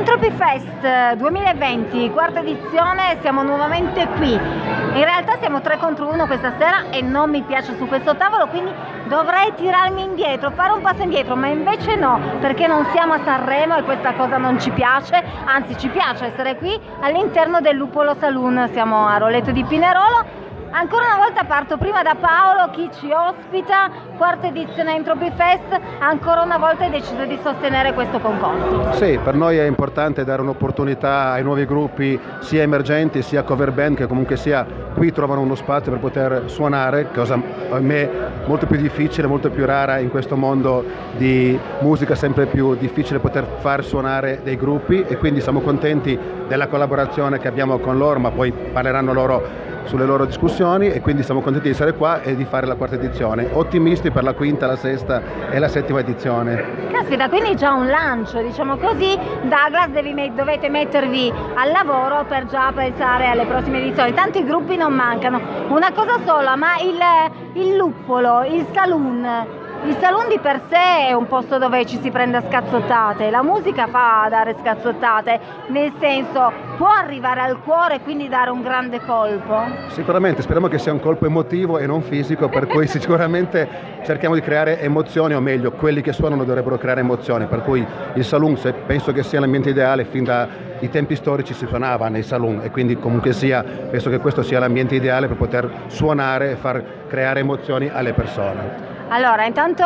Entropy Fest 2020, quarta edizione, siamo nuovamente qui. In realtà siamo 3 contro 1 questa sera e non mi piace su questo tavolo, quindi dovrei tirarmi indietro, fare un passo indietro, ma invece no, perché non siamo a Sanremo e questa cosa non ci piace, anzi ci piace essere qui all'interno del Lupolo Saloon, siamo a Roletto di Pinerolo Ancora una volta parto prima da Paolo, chi ci ospita, quarta edizione Entropy Fest, ancora una volta hai deciso di sostenere questo concorso. Sì, per noi è importante dare un'opportunità ai nuovi gruppi sia emergenti sia cover band che comunque sia qui trovano uno spazio per poter suonare, cosa a me molto più difficile, molto più rara in questo mondo di musica, sempre più difficile poter far suonare dei gruppi e quindi siamo contenti della collaborazione che abbiamo con loro, ma poi parleranno loro sulle loro discussioni e quindi siamo contenti di essere qua e di fare la quarta edizione. Ottimisti per la quinta, la sesta e la settima edizione. Caspita, quindi già un lancio, diciamo così. Douglas met dovete mettervi al lavoro per già pensare alle prossime edizioni. Tanti gruppi non mancano. Una cosa sola, ma il, il luppolo, il saloon il saloon di per sé è un posto dove ci si prende a scazzottate, la musica fa dare scazzottate, nel senso può arrivare al cuore e quindi dare un grande colpo? Sicuramente, speriamo che sia un colpo emotivo e non fisico, per cui sicuramente cerchiamo di creare emozioni, o meglio, quelli che suonano dovrebbero creare emozioni, per cui il saloon penso che sia l'ambiente ideale, fin dai tempi storici si suonava nei saloon e quindi comunque sia, penso che questo sia l'ambiente ideale per poter suonare e far creare emozioni alle persone. Allora, intanto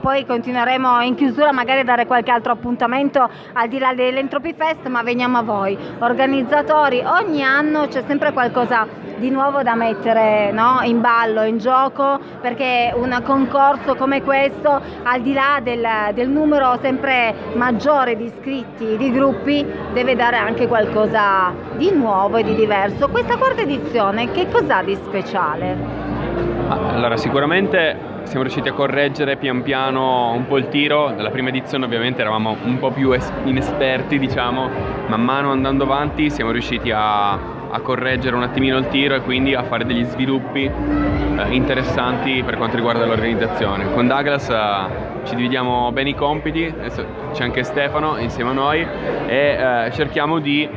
poi continueremo in chiusura magari a dare qualche altro appuntamento al di là dell'Entropy Fest, ma veniamo a voi. Organizzatori, ogni anno c'è sempre qualcosa di nuovo da mettere no? in ballo, in gioco, perché un concorso come questo, al di là del, del numero sempre maggiore di iscritti, di gruppi, deve dare anche qualcosa di nuovo e di diverso. Questa quarta edizione che cos'ha di speciale? Allora, sicuramente siamo riusciti a correggere pian piano un po' il tiro, nella prima edizione ovviamente eravamo un po' più inesperti diciamo, man mano andando avanti siamo riusciti a, a correggere un attimino il tiro e quindi a fare degli sviluppi eh, interessanti per quanto riguarda l'organizzazione. Con Douglas eh, ci dividiamo bene i compiti, c'è anche Stefano insieme a noi e eh, cerchiamo di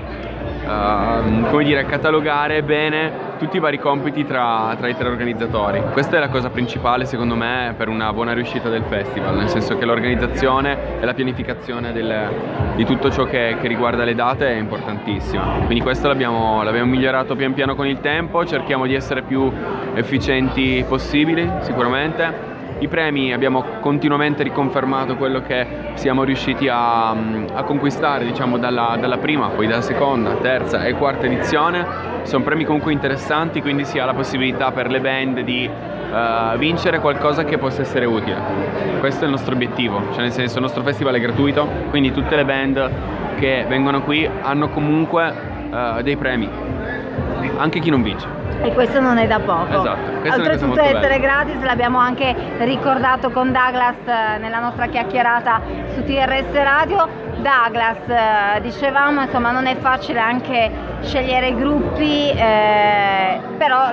uh, come dire, catalogare bene tutti i vari compiti tra, tra, i tre organizzatori. Questa è la cosa principale secondo me per una buona riuscita del festival, nel senso che l'organizzazione e la pianificazione del, di tutto ciò che, che, riguarda le date è importantissima. Quindi questo l'abbiamo migliorato pian piano con il tempo, cerchiamo di essere più efficienti possibili sicuramente i premi abbiamo continuamente riconfermato quello che siamo riusciti a, a conquistare diciamo, dalla, dalla, prima, poi dalla seconda, terza e quarta edizione. Sono premi comunque interessanti, quindi si ha la possibilità per le band di uh, vincere qualcosa che possa essere utile. Questo è il nostro obiettivo, cioè nel senso il nostro festival è gratuito, quindi tutte le band che vengono qui hanno comunque uh, dei premi, anche chi non vince. E questo non è da poco. Esatto. Oltretutto essere gratis, l'abbiamo anche ricordato con Douglas eh, nella nostra chiacchierata su TRS Radio. Douglas, eh, dicevamo, insomma, non è facile anche scegliere i gruppi, eh,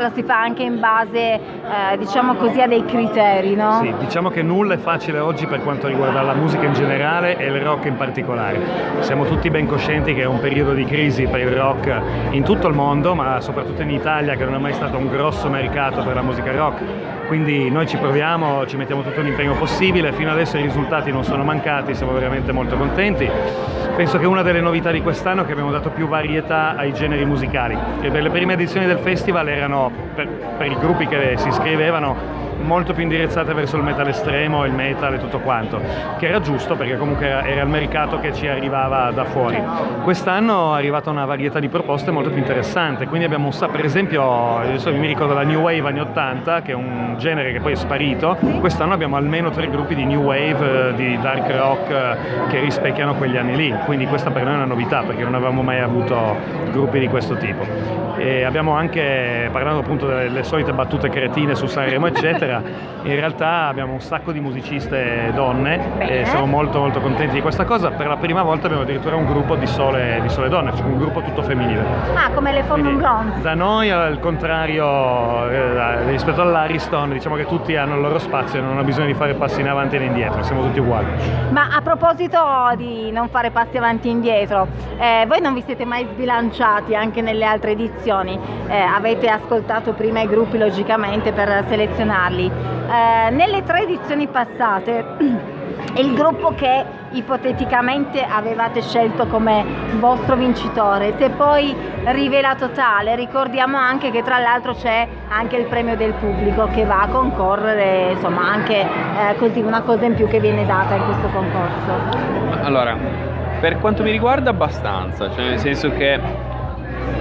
lo si fa anche in base, eh, diciamo così, a dei criteri, no? Sì, diciamo che nulla è facile oggi per quanto riguarda la musica in generale e il rock in particolare. Siamo tutti ben coscienti che è un periodo di crisi per il rock in tutto il mondo, ma soprattutto in Italia, che non è mai stato un grosso mercato per la musica rock. Quindi noi ci proviamo, ci mettiamo tutto l'impegno possibile, fino adesso i risultati non sono mancati, siamo veramente molto contenti. Penso che una delle novità di quest'anno è che abbiamo dato più varietà ai generi musicali. Per le prime edizioni del festival erano, per, per i gruppi che si iscrivevano, molto più indirizzate verso il metal estremo, il metal e tutto quanto, che era giusto perché comunque era il mercato che ci arrivava da fuori. Quest'anno è arrivata una varietà di proposte molto più interessante, quindi abbiamo per esempio, adesso mi ricordo la New Wave anni 80, che è un genere che poi è sparito, quest'anno abbiamo almeno tre gruppi di New Wave, di dark rock che rispecchiano quegli anni lì, quindi questa per noi è una novità perché non avevamo mai avuto gruppi di questo tipo. E abbiamo anche, parlando appunto delle solite battute cretine su Sanremo eccetera, in realtà abbiamo un sacco di musiciste donne e siamo molto molto contenti di questa cosa. Per la prima volta abbiamo addirittura un gruppo di sole, di sole donne, cioè un gruppo tutto femminile. Ah, come le Formon Blondes. Da noi al contrario eh, rispetto all'Ariston diciamo che tutti hanno il loro spazio e non hanno bisogno di fare passi in avanti e in indietro, siamo tutti uguali. Ma a proposito di non fare passi avanti e indietro, eh, voi non vi siete mai sbilanciati anche nelle altre edizioni? Eh, avete ascoltato prima i gruppi logicamente per selezionarli. Eh, nelle tre edizioni passate il gruppo che ipoteticamente avevate scelto come vostro vincitore si è poi rivelato tale. Ricordiamo anche che tra l'altro c'è anche il premio del pubblico che va a concorrere insomma anche eh, così una cosa in più che viene data in questo concorso. Allora per quanto mi riguarda abbastanza. Cioè nel senso che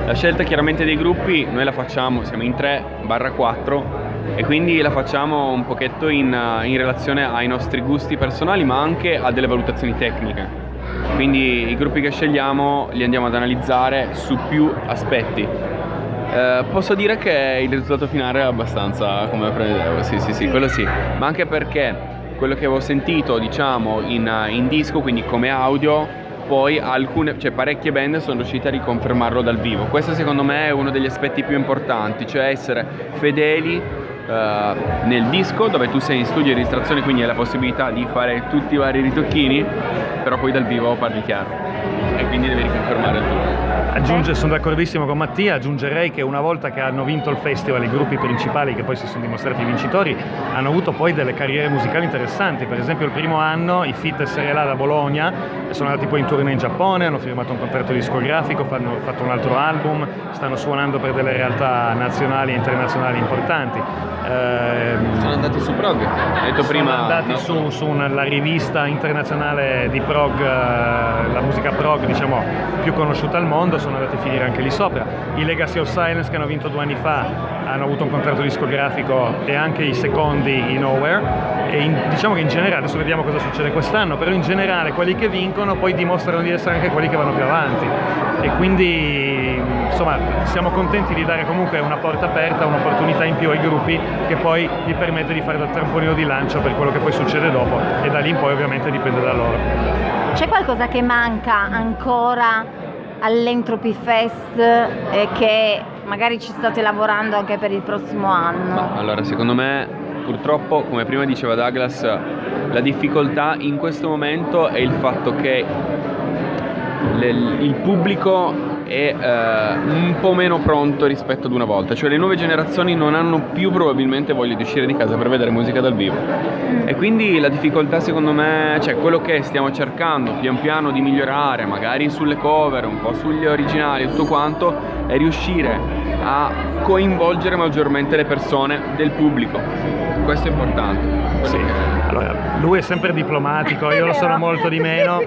la scelta chiaramente dei gruppi noi la facciamo siamo in 3 barra 4 e quindi la facciamo un pochetto in, in relazione ai nostri gusti personali ma anche a delle valutazioni tecniche. Quindi i gruppi che scegliamo li andiamo ad analizzare su più aspetti. Eh, posso dire che il risultato finale è abbastanza come prevedevo, sì sì sì, quello sì, ma anche perché quello che avevo sentito diciamo in, in disco, quindi come audio, poi alcune, cioè parecchie band sono riuscite a riconfermarlo dal vivo. Questo secondo me è uno degli aspetti più importanti, cioè essere fedeli uh, nel disco dove tu sei in studio di registrazione quindi hai la possibilità di fare tutti i vari ritocchini però poi dal vivo parli chiaro e quindi devi riconfermare il tutto. Aggiunge, sono d'accordissimo con Mattia, aggiungerei che una volta che hanno vinto il festival i gruppi principali che poi si sono dimostrati vincitori hanno avuto poi delle carriere musicali interessanti, per esempio il primo anno i Fit SRLA da Bologna sono andati poi in tournée in Giappone, hanno firmato un contratto discografico, hanno fatto un altro album, stanno suonando per delle realtà nazionali e internazionali importanti. Eh, sono andati su prog, hai detto prima. Sono andati no? su, su una, la rivista internazionale di prog, eh, la musica prog diciamo più conosciuta al mondo, sono andati a finire anche lì sopra. I Legacy of Silence che hanno vinto due anni fa hanno avuto un contratto discografico e anche i secondi in Nowhere e in, diciamo che in generale, adesso vediamo cosa succede quest'anno, però in generale quelli che vincono poi dimostrano di essere anche quelli che vanno più avanti e quindi insomma siamo contenti di dare comunque una porta aperta, un'opportunità in più ai gruppi che poi gli permette di fare da trampolino di lancio per quello che poi succede dopo e da lì in poi ovviamente dipende da loro. C'è qualcosa che manca ancora all'Entropy Fest e che magari ci state lavorando anche per il prossimo anno? Ma allora secondo me purtroppo come prima diceva Douglas la difficoltà in questo momento è il fatto che il pubblico è uh, un po' meno pronto rispetto ad una volta, cioè le nuove generazioni non hanno più probabilmente voglia di uscire di casa per vedere musica dal vivo. E quindi la difficoltà secondo me, cioè quello che stiamo cercando pian piano di migliorare, magari sulle cover, un po' sugli originali, tutto quanto, è riuscire a coinvolgere maggiormente le persone del pubblico. Questo è importante. Sì. Allora, lui è sempre diplomatico, io lo sono molto di meno.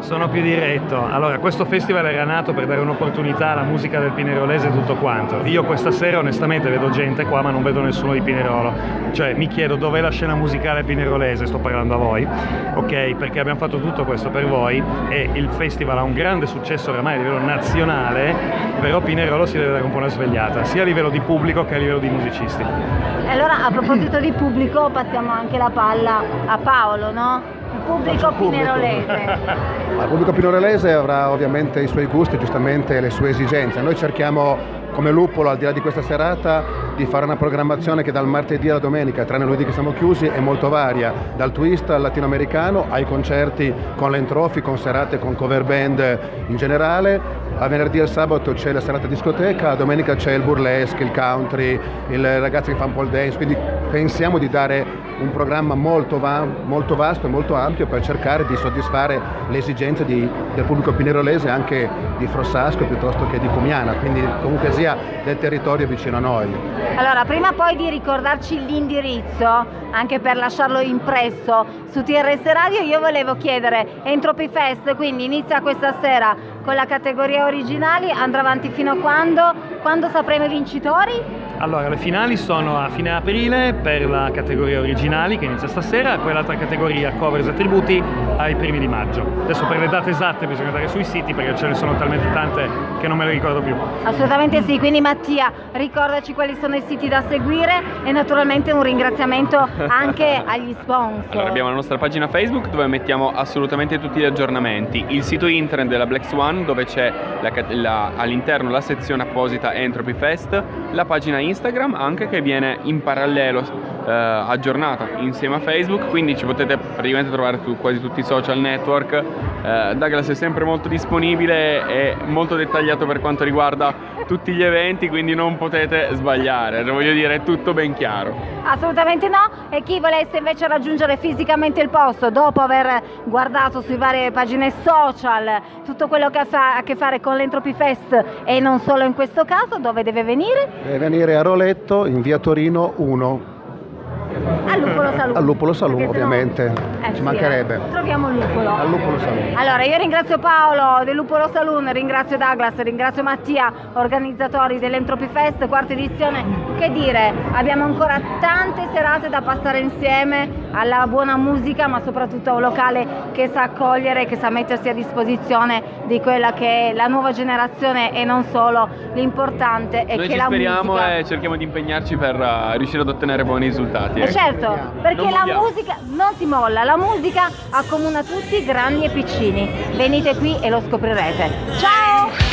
Sono più diretto. Allora, questo festival era nato per dare un'opportunità alla musica del Pinerolese e tutto quanto. Io questa sera onestamente vedo gente qua, ma non vedo nessuno di Pinerolo. Cioè, mi chiedo dov'è la scena musicale pinerolese, sto parlando a voi. Ok, perché abbiamo fatto tutto questo per voi e il festival ha un grande successo oramai a livello nazionale, però Pinerolo si deve dare un po' una svegliata, sia a livello di pubblico che a livello di musicisti. Allora, a proposito di pubblico, passiamo anche la palla a Paolo, no? Il pubblico pinerolese. Il pubblico pinerolese avrà ovviamente i suoi gusti, giustamente le sue esigenze. Noi cerchiamo come Luppolo, al di là di questa serata, di fare una programmazione che dal martedì alla domenica, tranne lunedì che siamo chiusi, è molto varia, dal twist al latinoamericano ai concerti con l'entrofi, con serate con cover band in generale. A venerdì e sabato c'è la serata discoteca, a domenica c'è il burlesque, il country, il ragazzi che fanno pole dance, quindi pensiamo di dare un programma molto, va molto vasto e molto ampio per cercare di soddisfare le esigenze di, del pubblico pinerolese anche di Frossasco piuttosto che di Comiana, quindi comunque sia del territorio vicino a noi. Allora, prima poi di ricordarci l'indirizzo, anche per lasciarlo impresso su TRS Radio, io volevo chiedere Entropy Fest, quindi inizia questa sera con la categoria originali, andrà avanti fino a quando? Quando sapremo i vincitori? Allora, le finali sono a fine aprile per la categoria originali che inizia stasera e poi l'altra categoria covers e tributi ai primi di maggio. Adesso per le date esatte bisogna andare sui siti perché ce ne sono talmente tante che non me le ricordo più. Assolutamente sì, quindi Mattia ricordaci quali sono i siti da seguire e naturalmente un ringraziamento anche agli sponsor. Allora, abbiamo la nostra pagina Facebook dove mettiamo assolutamente tutti gli aggiornamenti, il sito internet della Black Swan dove c'è all'interno la sezione apposita Entropy Fest, la pagina Instagram anche che viene in parallelo eh, aggiornata insieme a Facebook, quindi ci potete praticamente trovare su quasi tutti i social network. Eh, Douglas è sempre molto disponibile e molto dettagliato per quanto riguarda tutti gli eventi, quindi non potete sbagliare, voglio dire, è tutto ben chiaro. Assolutamente no, e chi volesse invece raggiungere fisicamente il posto dopo aver guardato sulle varie pagine social tutto quello che ha a che fare con l'Entropy Fest e non solo in questo caso, dove deve venire? Deve venire a Roletto in via Torino 1. Al Lupolo Salù. Al Lupolo Salù, ovviamente. Eh, Ci sì, mancherebbe. eh. Troviamo il Lupolo. Al Lupolo Salù. Allora, io ringrazio Paolo del Lupolo Saloon, ringrazio Douglas, ringrazio Mattia, organizzatori dell'Entropy Fest, quarta edizione. Che dire, abbiamo ancora tante serate da passare insieme alla buona musica, ma soprattutto a un locale che sa accogliere, che sa mettersi a disposizione di quella che è la nuova generazione e non solo. L'importante è Noi che ci la speriamo musica... e cerchiamo di impegnarci per eh, riuscire ad ottenere buoni risultati. Eh ecco. certo, perché Non la musica non si molla, la musica accomuna tutti, grandi e piccini. Venite qui e lo scoprirete. Ciao!